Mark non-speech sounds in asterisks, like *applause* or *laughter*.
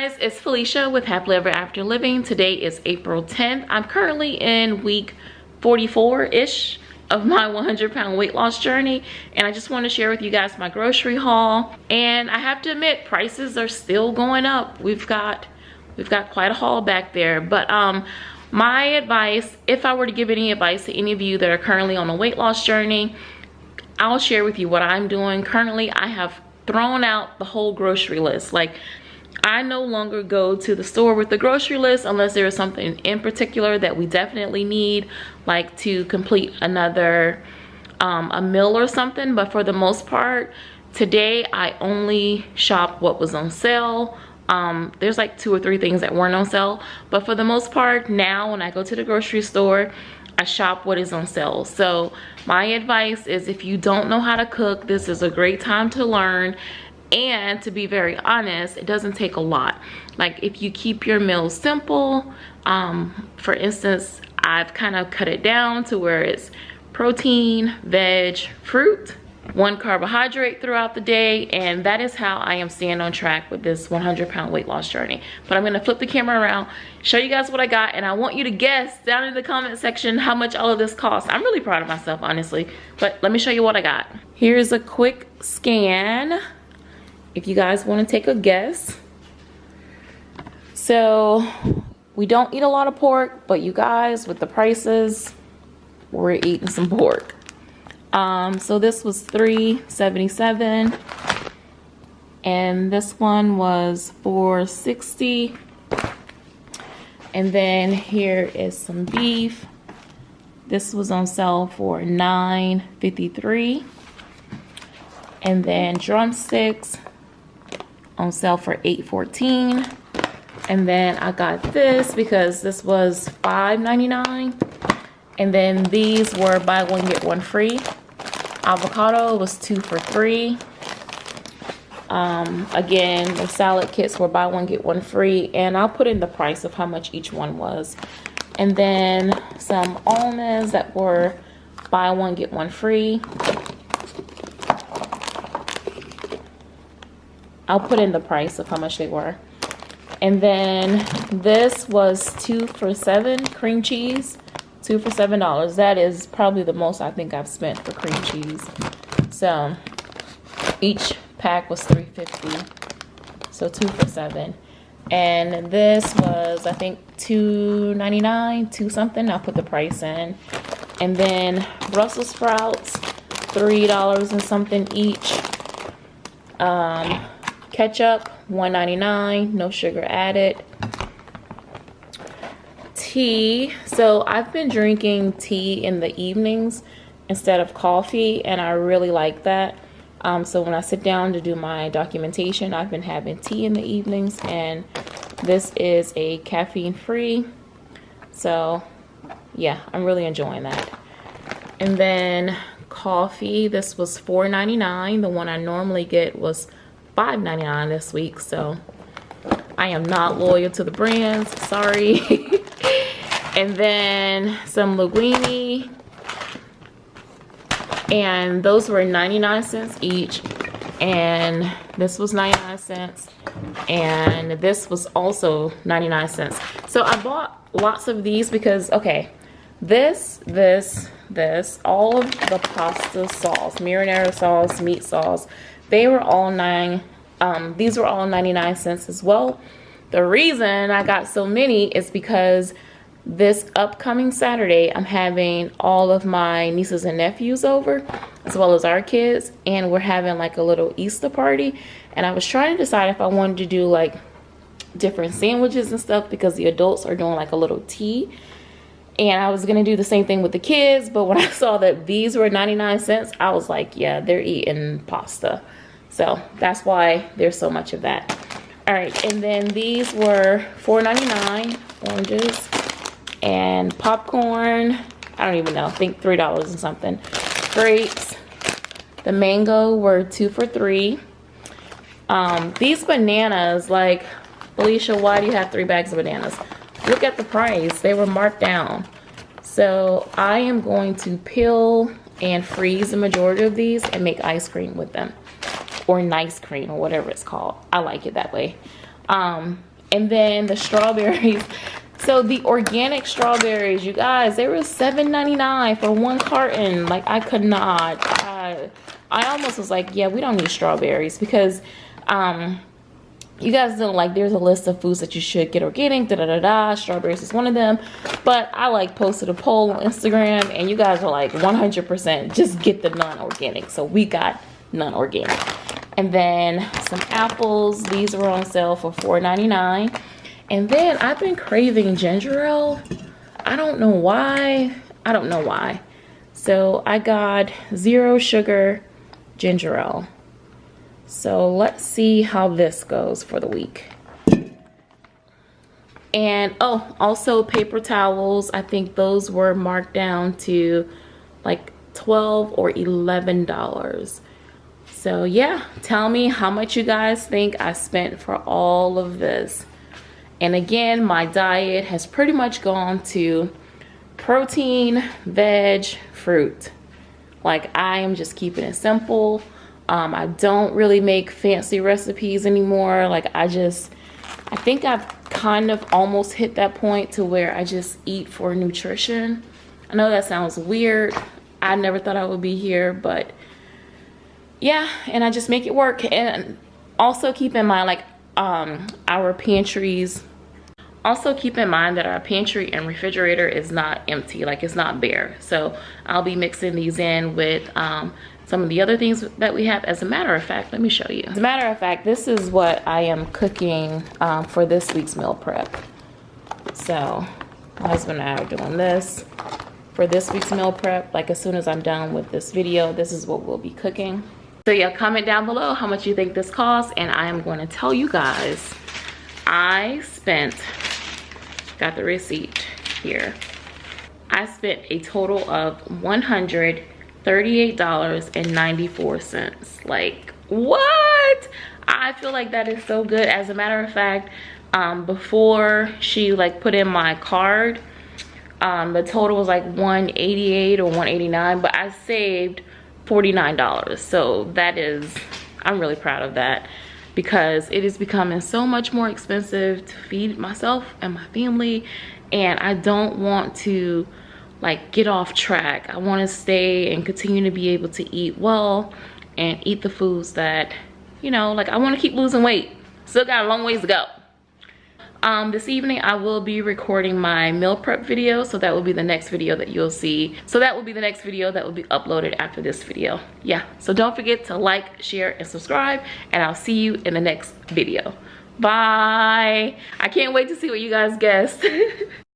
guys, it's Felicia with Happily Ever After Living. Today is April 10th. I'm currently in week 44-ish of my 100 pound weight loss journey and I just want to share with you guys my grocery haul. And I have to admit prices are still going up. We've got we've got quite a haul back there. But um my advice if I were to give any advice to any of you that are currently on a weight loss journey I'll share with you what I'm doing. Currently I have thrown out the whole grocery list. Like I no longer go to the store with the grocery list unless there is something in particular that we definitely need, like to complete another um, a meal or something. But for the most part, today I only shop what was on sale. Um, there's like two or three things that weren't on sale. But for the most part, now when I go to the grocery store, I shop what is on sale. So my advice is if you don't know how to cook, this is a great time to learn and to be very honest it doesn't take a lot. Like if you keep your meals simple um, for instance I've kind of cut it down to where it's protein veg fruit one carbohydrate throughout the day and that is how I am staying on track with this 100 pound weight loss journey. But I'm gonna flip the camera around show you guys what I got and I want you to guess down in the comment section how much all of this costs. I'm really proud of myself honestly but let me show you what I got. Here's a quick scan if you guys want to take a guess. So we don't eat a lot of pork, but you guys, with the prices, we're eating some pork. Um, so this was 377 and this one was 460 and then here is some beef this was on sale for 9.53 and then drumsticks on sale for 8.14 and then I got this because this was $5.99 and then these were buy one get one free. Avocado was two for three. Um, again the salad kits were buy one get one free. And I'll put in the price of how much each one was. And then some almonds that were buy one get one free I'll put in the price of how much they were. And then this was two for seven cream cheese, two for seven dollars. That is probably the most I think I've spent for cream cheese. So each pack was 350 so two for seven and this was i think 2.99 two something i'll put the price in and then brussels sprouts three dollars and something each um ketchup 1.99 no sugar added. Tea. So i've been drinking tea in the evenings instead of coffee and i really like that. Um, so when i sit down to do my documentation i've been having tea in the evenings and this is a caffeine free so yeah i'm really enjoying that. And then coffee. This was $4.99 the one i normally get was $5.99 this week so I am not loyal to the brands sorry. *laughs* And then some linguine and those were 99 cents each and this was 99 cents and this was also 99 cents. So I bought lots of these because okay this this this all of the pasta sauce marinara sauce meat sauce they were all nine um, these were all 99 cents as well. The reason i got so many is because this upcoming saturday i'm having all of my nieces and nephews over as well as our kids and we're having like a little easter party. And i was trying to decide if i wanted to do like different sandwiches and stuff because the adults are doing like a little tea. And I was gonna do the same thing with the kids but when *laughs* I saw that these were 99 cents I was like yeah they're eating pasta so that's why there's so much of that. All right, and then these were $4.99 oranges and popcorn. I don't even know, I think $3 and something. Grapes. The mango were two for three. Um, these bananas, like, Felicia, why do you have three bags of bananas? Look at the price. They were marked down. So I am going to peel and freeze the majority of these and make ice cream with them or nice cream or whatever it's called. I like it that way. Um, and then the strawberries. *laughs* So the organic strawberries, you guys, they were $7.99 for one carton. Like I could not. I, I almost was like, yeah, we don't need strawberries because um, you guys know like there's a list of foods that you should get organic, da da da da. Strawberries is one of them. But I like posted a poll on Instagram and you guys were like 100% just get the non-organic. So we got non-organic. And then some apples. These were on sale for $4.99. And then I've been craving ginger ale. I don't know why. I don't know why. So I got zero sugar ginger ale. So let's see how this goes for the week. And oh, also paper towels. I think those were marked down to like 12 or $11. So yeah, tell me how much you guys think I spent for all of this. And again, my diet has pretty much gone to protein, veg, fruit. Like I am just keeping it simple. Um, I don't really make fancy recipes anymore. Like I just, I think I've kind of almost hit that point to where I just eat for nutrition. I know that sounds weird. I never thought I would be here, but yeah, and I just make it work. And also keep in mind like um, our pantries. Also keep in mind that our pantry and refrigerator is not empty like it's not bare. So i'll be mixing these in with um, some of the other things that we have. As a matter of fact let me show you. As a matter of fact this is what i am cooking um, for this week's meal prep. So my husband and i are doing this for this week's meal prep. Like as soon as i'm done with this video this is what we'll be cooking so yeah comment down below how much you think this costs and i am going to tell you guys i spent got the receipt here. I spent a total of $138.94. Like, what? I feel like that is so good. As a matter of fact, um, before she like put in my card, um, the total was like 188 or 189, but I saved $49. So that is, I'm really proud of that because it is becoming so much more expensive to feed myself and my family and I don't want to like get off track. I want to stay and continue to be able to eat well and eat the foods that, you know, like I want to keep losing weight. Still got a long ways to go um, this evening I will be recording my meal prep video so that will be the next video that you'll see. So that will be the next video that will be uploaded after this video. Yeah so don't forget to like share and subscribe and I'll see you in the next video. Bye. I can't wait to see what you guys guessed *laughs*